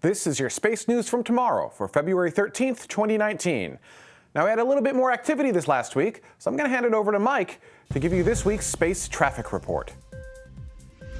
This is your space news from tomorrow for February 13th, 2019. Now, we had a little bit more activity this last week, so I'm going to hand it over to Mike to give you this week's space traffic report.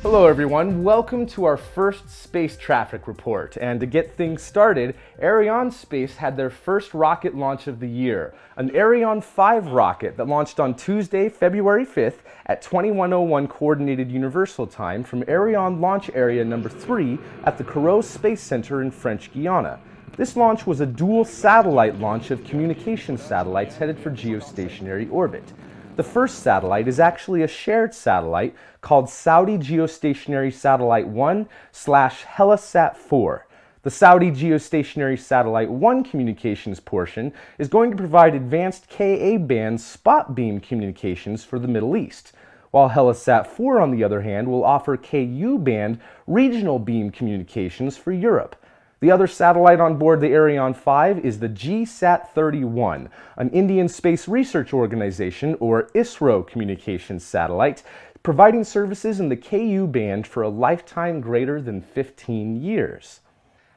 Hello everyone, welcome to our first space traffic report. And to get things started, Arianespace had their first rocket launch of the year, an Ariane 5 rocket that launched on Tuesday, February 5th at 2101 Coordinated Universal Time from Ariane Launch Area number 3 at the Kourou Space Center in French Guiana. This launch was a dual satellite launch of communication satellites headed for geostationary orbit. The first satellite is actually a shared satellite called Saudi Geostationary Satellite 1 slash Hellas Sat 4. The Saudi Geostationary Satellite 1 communications portion is going to provide advanced Ka-band spot beam communications for the Middle East, while Hellas Sat 4 on the other hand will offer Ku-band regional beam communications for Europe. The other satellite on board the Ariane 5 is the GSAT-31, an Indian Space Research Organization, or ISRO communications satellite, providing services in the Ku band for a lifetime greater than 15 years.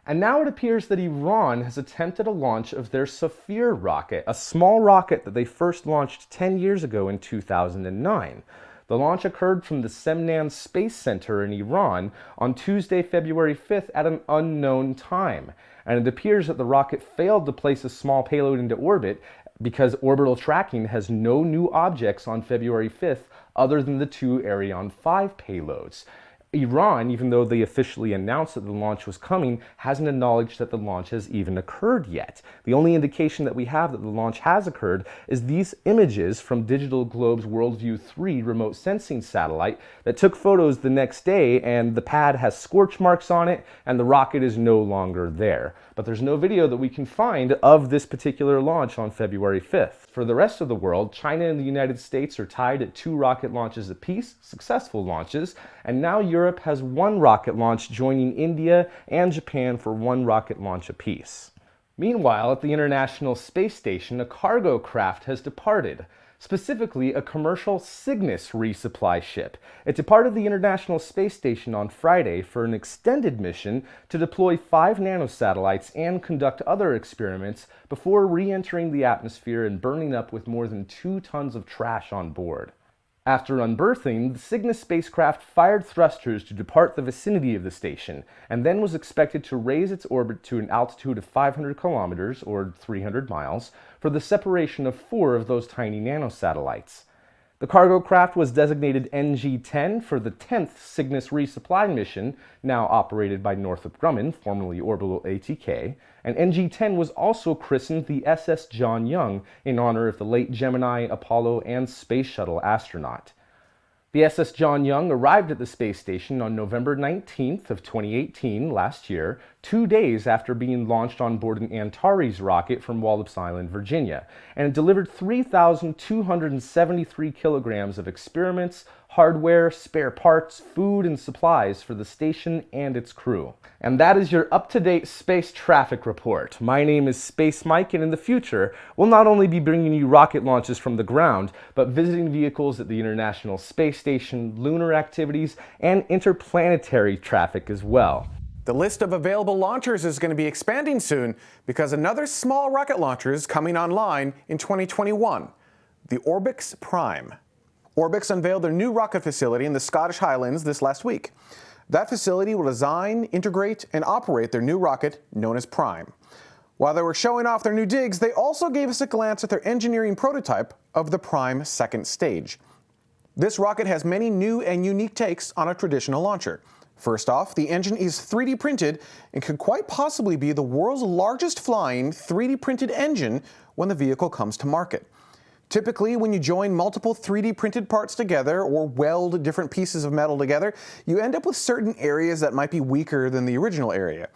And now it appears that Iran has attempted a launch of their Safir rocket, a small rocket that they first launched 10 years ago in 2009. The launch occurred from the Semnan Space Center in Iran on Tuesday, February 5th at an unknown time. And it appears that the rocket failed to place a small payload into orbit because orbital tracking has no new objects on February 5th other than the two Ariane 5 payloads. Iran, even though they officially announced that the launch was coming, hasn't acknowledged that the launch has even occurred yet. The only indication that we have that the launch has occurred is these images from Digital Globe's WorldView 3 remote sensing satellite that took photos the next day and the pad has scorch marks on it and the rocket is no longer there. But there's no video that we can find of this particular launch on February 5th. For the rest of the world, China and the United States are tied at two rocket launches apiece, successful launches, and now Europe has one rocket launch joining India and Japan for one rocket launch apiece. Meanwhile, at the International Space Station, a cargo craft has departed specifically a commercial Cygnus resupply ship. It departed the International Space Station on Friday for an extended mission to deploy five nanosatellites and conduct other experiments before re-entering the atmosphere and burning up with more than two tons of trash on board. After unberthing, the Cygnus spacecraft fired thrusters to depart the vicinity of the station, and then was expected to raise its orbit to an altitude of 500 kilometers, or 300 miles, for the separation of four of those tiny nanosatellites. The cargo craft was designated NG-10 for the 10th Cygnus resupply mission, now operated by Northrop Grumman, formerly Orbital ATK, and NG-10 was also christened the SS John Young in honor of the late Gemini, Apollo, and Space Shuttle astronaut. The SS John Young arrived at the space station on November 19th of 2018, last year, two days after being launched on board an Antares rocket from Wallops Island, Virginia, and it delivered 3,273 kilograms of experiments, hardware, spare parts, food, and supplies for the station and its crew. And that is your up-to-date space traffic report. My name is Space Mike, and in the future, we'll not only be bringing you rocket launches from the ground, but visiting vehicles at the International Space Station, lunar activities, and interplanetary traffic as well. The list of available launchers is going to be expanding soon because another small rocket launcher is coming online in 2021, the Orbex Prime. Orbex unveiled their new rocket facility in the Scottish Highlands this last week. That facility will design, integrate, and operate their new rocket known as Prime. While they were showing off their new digs, they also gave us a glance at their engineering prototype of the Prime second stage. This rocket has many new and unique takes on a traditional launcher. First off, the engine is 3D printed and could quite possibly be the world's largest flying 3D printed engine when the vehicle comes to market. Typically, when you join multiple 3D printed parts together or weld different pieces of metal together, you end up with certain areas that might be weaker than the original area.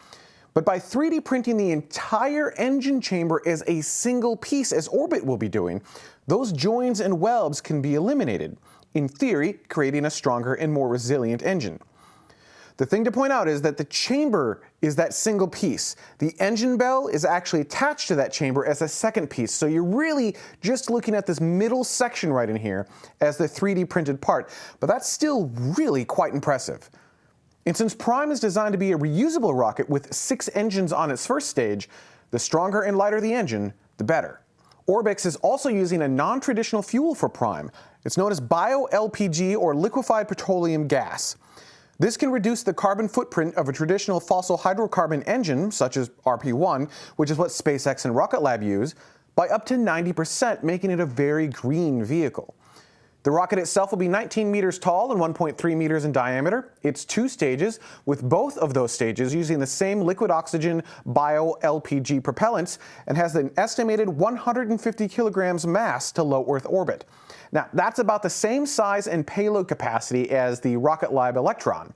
But by 3D printing the entire engine chamber as a single piece, as Orbex will be doing, those joins and welds can be eliminated, in theory, creating a stronger and more resilient engine. The thing to point out is that the chamber is that single piece. The engine bell is actually attached to that chamber as a second piece. So you're really just looking at this middle section right in here as the 3D printed part. But that's still really quite impressive. And since Prime is designed to be a reusable rocket with six engines on its first stage, the stronger and lighter the engine, the better. Orbex is also using a non-traditional fuel for Prime. It's known as bio-LPG or liquefied petroleum gas. This can reduce the carbon footprint of a traditional fossil hydrocarbon engine, such as RP-1, which is what SpaceX and Rocket Lab use, by up to 90%, making it a very green vehicle. The rocket itself will be 19 meters tall and 1.3 meters in diameter. It's two stages, with both of those stages using the same liquid oxygen bio-LPG propellants and has an estimated 150 kilograms mass to low Earth orbit. Now, that's about the same size and payload capacity as the Rocket Lab Electron.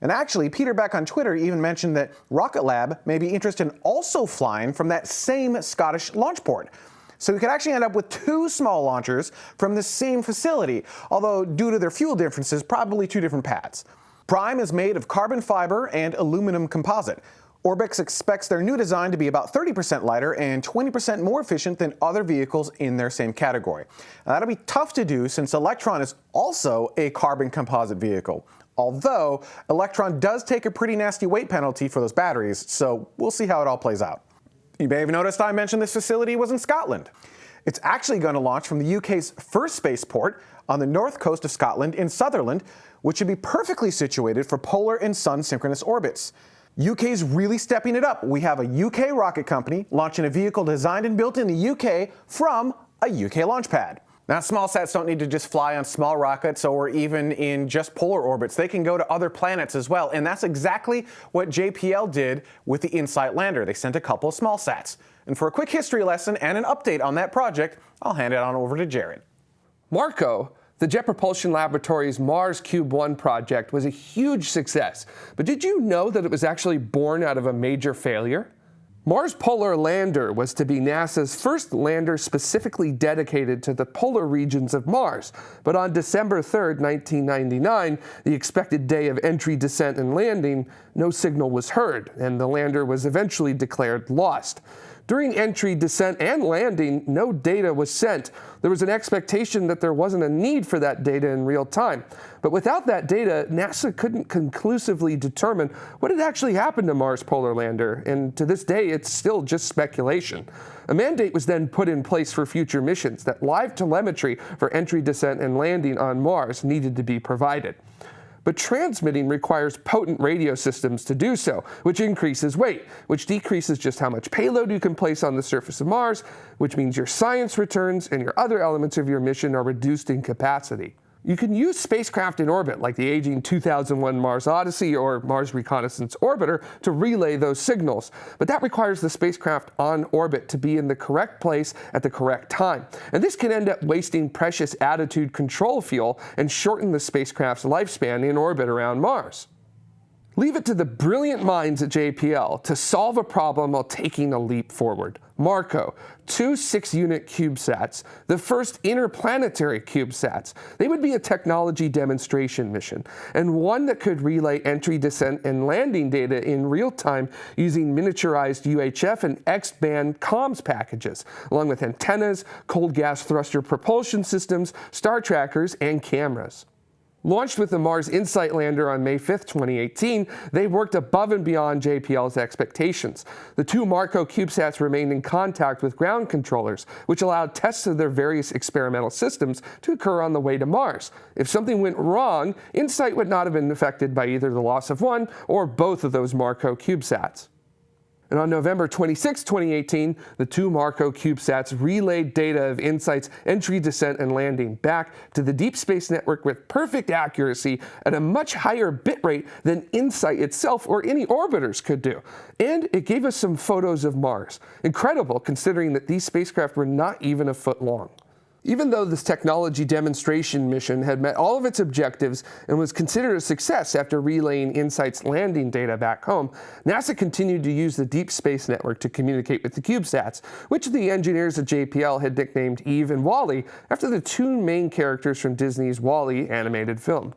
And actually, Peter Beck on Twitter even mentioned that Rocket Lab may be interested in also flying from that same Scottish launch port. So we could actually end up with two small launchers from the same facility, although due to their fuel differences, probably two different pads. Prime is made of carbon fiber and aluminum composite. Orbex expects their new design to be about 30% lighter and 20% more efficient than other vehicles in their same category. Now, that'll be tough to do since Electron is also a carbon composite vehicle. Although, Electron does take a pretty nasty weight penalty for those batteries, so we'll see how it all plays out. You may have noticed I mentioned this facility was in Scotland. It's actually going to launch from the UK's first spaceport on the north coast of Scotland in Sutherland, which should be perfectly situated for polar and sun synchronous orbits. UK's really stepping it up. We have a UK rocket company launching a vehicle designed and built in the UK from a UK launch pad. Now, small sats don't need to just fly on small rockets or even in just polar orbits. They can go to other planets as well. And that's exactly what JPL did with the InSight lander. They sent a couple of small sats. And for a quick history lesson and an update on that project, I'll hand it on over to Jared. MarCO, the Jet Propulsion Laboratory's Mars Cube 1 project was a huge success. But did you know that it was actually born out of a major failure? Mars Polar Lander was to be NASA's first lander specifically dedicated to the polar regions of Mars. But on December 3, 1999, the expected day of entry, descent, and landing, no signal was heard, and the lander was eventually declared lost. During entry, descent, and landing, no data was sent. There was an expectation that there wasn't a need for that data in real time. But without that data, NASA couldn't conclusively determine what had actually happened to Mars Polar Lander, and to this day, it's still just speculation. A mandate was then put in place for future missions that live telemetry for entry, descent, and landing on Mars needed to be provided but transmitting requires potent radio systems to do so, which increases weight, which decreases just how much payload you can place on the surface of Mars, which means your science returns and your other elements of your mission are reduced in capacity. You can use spacecraft in orbit, like the aging 2001 Mars Odyssey or Mars Reconnaissance Orbiter, to relay those signals. But that requires the spacecraft on orbit to be in the correct place at the correct time. And this can end up wasting precious attitude control fuel and shorten the spacecraft's lifespan in orbit around Mars. Leave it to the brilliant minds at JPL to solve a problem while taking a leap forward. MarCO, two six-unit CubeSats, the first interplanetary CubeSats. They would be a technology demonstration mission, and one that could relay entry, descent, and landing data in real time using miniaturized UHF and X-band comms packages, along with antennas, cold gas thruster propulsion systems, star trackers, and cameras. Launched with the Mars InSight lander on May 5, 2018, they worked above and beyond JPL's expectations. The two MarCO CubeSats remained in contact with ground controllers, which allowed tests of their various experimental systems to occur on the way to Mars. If something went wrong, InSight would not have been affected by either the loss of one or both of those MarCO CubeSats. And on November 26, 2018, the two MarCO CubeSats relayed data of InSight's entry, descent, and landing back to the Deep Space Network with perfect accuracy at a much higher bit rate than InSight itself or any orbiters could do. And it gave us some photos of Mars. Incredible considering that these spacecraft were not even a foot long. Even though this technology demonstration mission had met all of its objectives and was considered a success after relaying InSight's landing data back home, NASA continued to use the Deep Space Network to communicate with the CubeSats, which the engineers at JPL had nicknamed Eve and WALL-E after the two main characters from Disney's WALL-E animated film.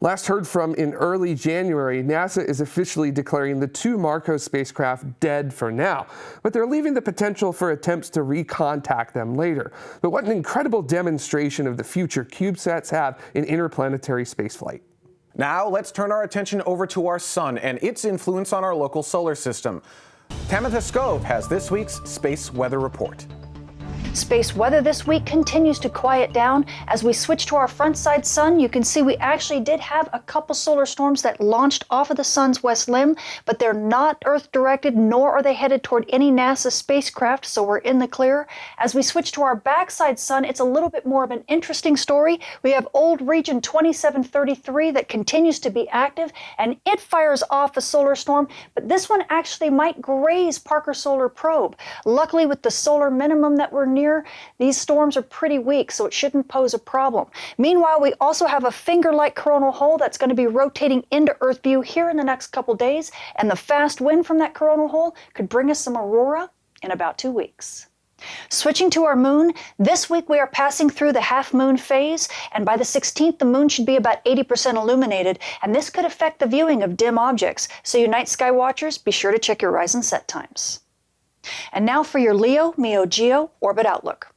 Last heard from in early January, NASA is officially declaring the two MarCO spacecraft dead for now, but they're leaving the potential for attempts to recontact them later. But what an incredible demonstration of the future CubeSats have in interplanetary spaceflight. Now let's turn our attention over to our sun and its influence on our local solar system. Tamitha Skov has this week's space weather report. Space weather this week continues to quiet down. As we switch to our front side sun, you can see we actually did have a couple solar storms that launched off of the sun's west limb, but they're not Earth directed, nor are they headed toward any NASA spacecraft, so we're in the clear. As we switch to our backside sun, it's a little bit more of an interesting story. We have old region 2733 that continues to be active, and it fires off a solar storm, but this one actually might graze Parker Solar Probe. Luckily, with the solar minimum that we're near, these storms are pretty weak, so it shouldn't pose a problem. Meanwhile, we also have a finger-like coronal hole that's going to be rotating into Earth view here in the next couple days, and the fast wind from that coronal hole could bring us some aurora in about two weeks. Switching to our moon, this week we are passing through the half moon phase, and by the 16th, the moon should be about 80% illuminated, and this could affect the viewing of dim objects. So, you night sky watchers, be sure to check your rise and set times. And now for your Leo Meo Geo Orbit Outlook.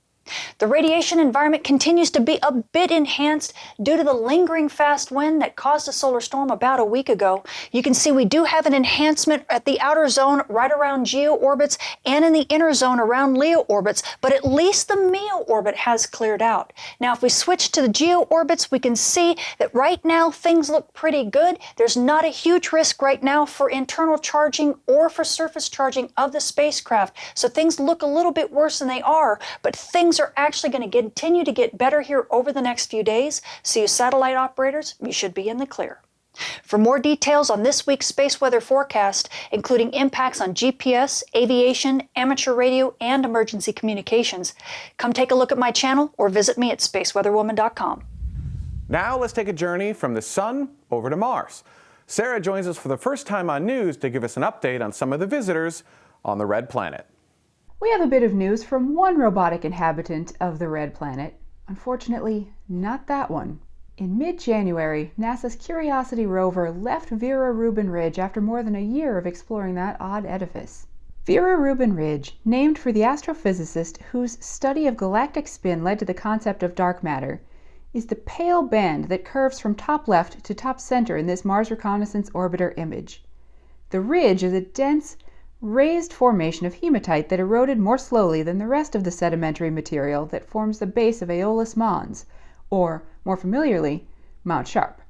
The radiation environment continues to be a bit enhanced due to the lingering fast wind that caused a solar storm about a week ago. You can see we do have an enhancement at the outer zone right around Geo orbits and in the inner zone around Leo orbits, but at least the Meo orbit has cleared out. Now, if we switch to the Geo orbits, we can see that right now things look pretty good. There's not a huge risk right now for internal charging or for surface charging of the spacecraft. So things look a little bit worse than they are, but things are actually going to continue to get better here over the next few days. So you satellite operators, you should be in the clear. For more details on this week's space weather forecast, including impacts on GPS, aviation, amateur radio, and emergency communications, come take a look at my channel or visit me at spaceweatherwoman.com. Now let's take a journey from the sun over to Mars. Sarah joins us for the first time on news to give us an update on some of the visitors on the red planet. We have a bit of news from one robotic inhabitant of the red planet. Unfortunately, not that one. In mid-January, NASA's Curiosity rover left Vera Rubin Ridge after more than a year of exploring that odd edifice. Vera Rubin Ridge, named for the astrophysicist whose study of galactic spin led to the concept of dark matter, is the pale band that curves from top left to top center in this Mars Reconnaissance Orbiter image. The ridge is a dense, raised formation of hematite that eroded more slowly than the rest of the sedimentary material that forms the base of Aeolus Mons, or, more familiarly, Mount Sharp.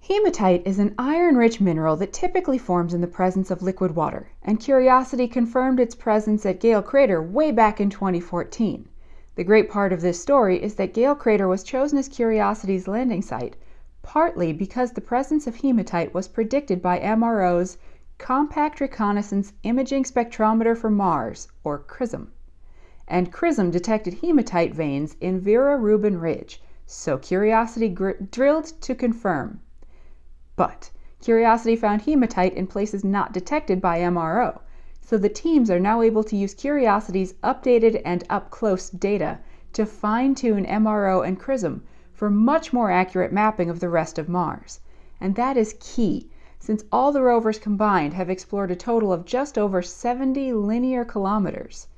Hematite is an iron-rich mineral that typically forms in the presence of liquid water, and Curiosity confirmed its presence at Gale Crater way back in 2014. The great part of this story is that Gale Crater was chosen as Curiosity's landing site partly because the presence of hematite was predicted by MRO's Compact Reconnaissance Imaging Spectrometer for Mars, or CRISM. And CRISM detected hematite veins in Vera Rubin Ridge, so Curiosity drilled to confirm. But Curiosity found hematite in places not detected by MRO, so the teams are now able to use Curiosity's updated and up-close data to fine-tune MRO and CRISM for much more accurate mapping of the rest of Mars. And that is key since all the rovers combined have explored a total of just over 70 linear kilometers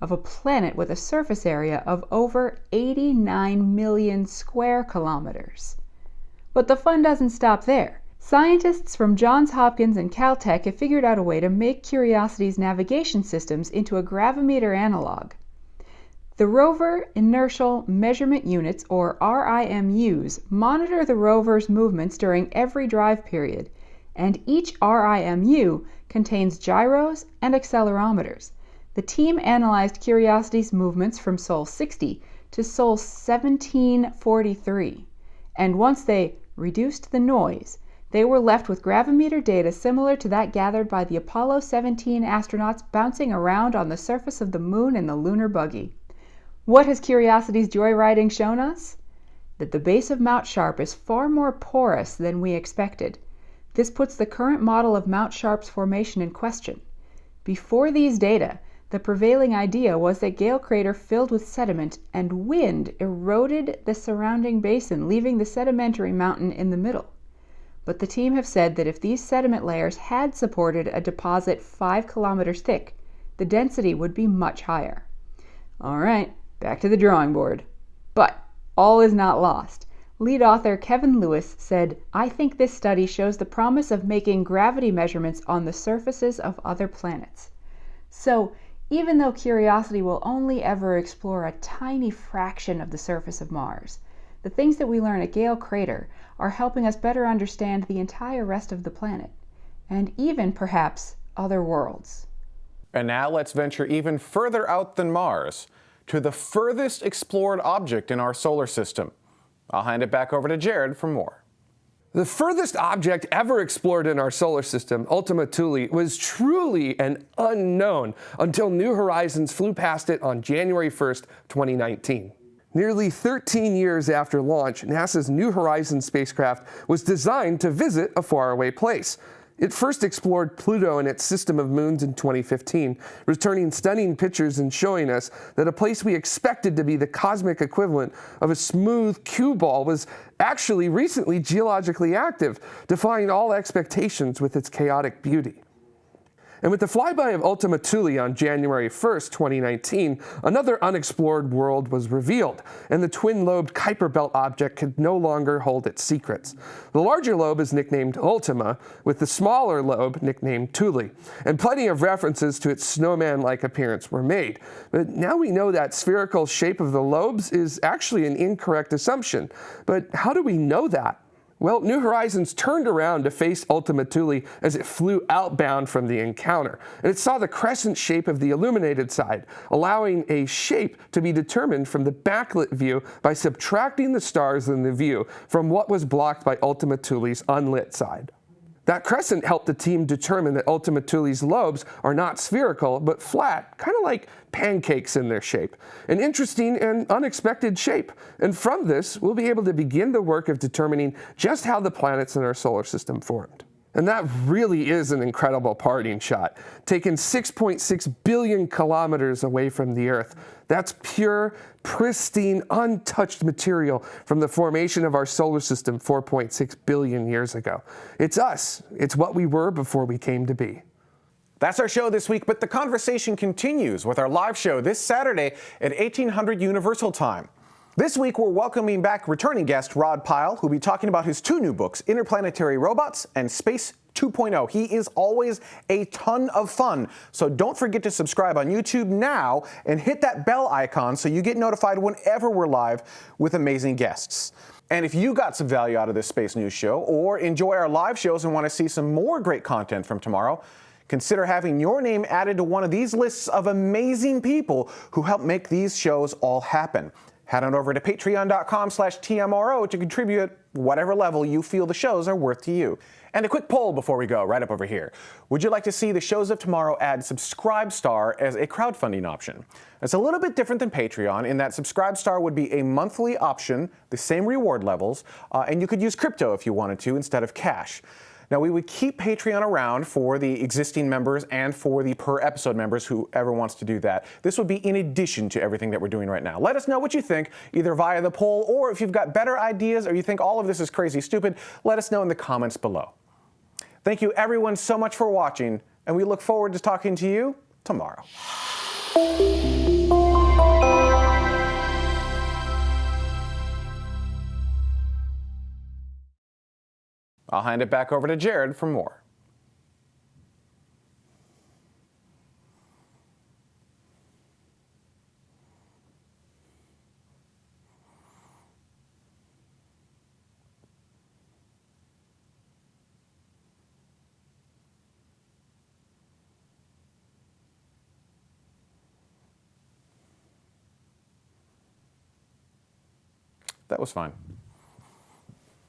of a planet with a surface area of over 89 million square kilometers. But the fun doesn't stop there. Scientists from Johns Hopkins and Caltech have figured out a way to make Curiosity's navigation systems into a gravimeter analog. The Rover Inertial Measurement Units, or RIMUs, monitor the rover's movements during every drive period and each RIMU contains gyros and accelerometers. The team analyzed Curiosity's movements from Sol 60 to Sol 1743, and once they reduced the noise, they were left with gravimeter data similar to that gathered by the Apollo 17 astronauts bouncing around on the surface of the moon in the lunar buggy. What has Curiosity's joyriding shown us? That the base of Mount Sharp is far more porous than we expected. This puts the current model of Mount Sharp's formation in question. Before these data, the prevailing idea was that Gale Crater filled with sediment and wind eroded the surrounding basin, leaving the sedimentary mountain in the middle. But the team have said that if these sediment layers had supported a deposit 5 kilometers thick, the density would be much higher. All right, back to the drawing board. But all is not lost. Lead author Kevin Lewis said, I think this study shows the promise of making gravity measurements on the surfaces of other planets. So, even though Curiosity will only ever explore a tiny fraction of the surface of Mars, the things that we learn at Gale Crater are helping us better understand the entire rest of the planet, and even, perhaps, other worlds. And now let's venture even further out than Mars to the furthest explored object in our solar system. I'll hand it back over to Jared for more. The furthest object ever explored in our solar system, Ultima Thule, was truly an unknown until New Horizons flew past it on January 1st, 2019. Nearly 13 years after launch, NASA's New Horizons spacecraft was designed to visit a faraway place. It first explored Pluto and its system of moons in 2015, returning stunning pictures and showing us that a place we expected to be the cosmic equivalent of a smooth cue ball was actually recently geologically active, defying all expectations with its chaotic beauty. And with the flyby of Ultima Thule on January 1st, 2019, another unexplored world was revealed, and the twin-lobed Kuiper Belt object could no longer hold its secrets. The larger lobe is nicknamed Ultima, with the smaller lobe nicknamed Thule, and plenty of references to its snowman-like appearance were made. But now we know that spherical shape of the lobes is actually an incorrect assumption. But how do we know that? Well, New Horizons turned around to face Ultima Thule as it flew outbound from the encounter, and it saw the crescent shape of the illuminated side, allowing a shape to be determined from the backlit view by subtracting the stars in the view from what was blocked by Ultima Thule's unlit side. That crescent helped the team determine that Ultima Thule's lobes are not spherical, but flat, kind of like pancakes in their shape. An interesting and unexpected shape. And from this, we'll be able to begin the work of determining just how the planets in our solar system formed. And that really is an incredible parting shot, taken 6.6 billion kilometers away from the Earth. That's pure, pristine, untouched material from the formation of our solar system 4.6 billion years ago. It's us. It's what we were before we came to be. That's our show this week, but the conversation continues with our live show this Saturday at 1800 Universal Time. This week, we're welcoming back returning guest Rod Pyle, who'll be talking about his two new books, Interplanetary Robots and Space 2.0. He is always a ton of fun. So don't forget to subscribe on YouTube now and hit that bell icon so you get notified whenever we're live with amazing guests. And if you got some value out of this Space News show or enjoy our live shows and want to see some more great content from tomorrow, consider having your name added to one of these lists of amazing people who help make these shows all happen. Head on over to patreon.com slash TMRO to contribute at whatever level you feel the shows are worth to you. And a quick poll before we go, right up over here. Would you like to see the shows of tomorrow add Subscribe Star as a crowdfunding option? It's a little bit different than Patreon in that Subscribe Star would be a monthly option, the same reward levels, uh, and you could use crypto if you wanted to instead of cash. Now, we would keep Patreon around for the existing members and for the per episode members, whoever wants to do that. This would be in addition to everything that we're doing right now. Let us know what you think, either via the poll or if you've got better ideas or you think all of this is crazy stupid, let us know in the comments below. Thank you everyone so much for watching, and we look forward to talking to you tomorrow. I'll hand it back over to Jared for more. That was fine.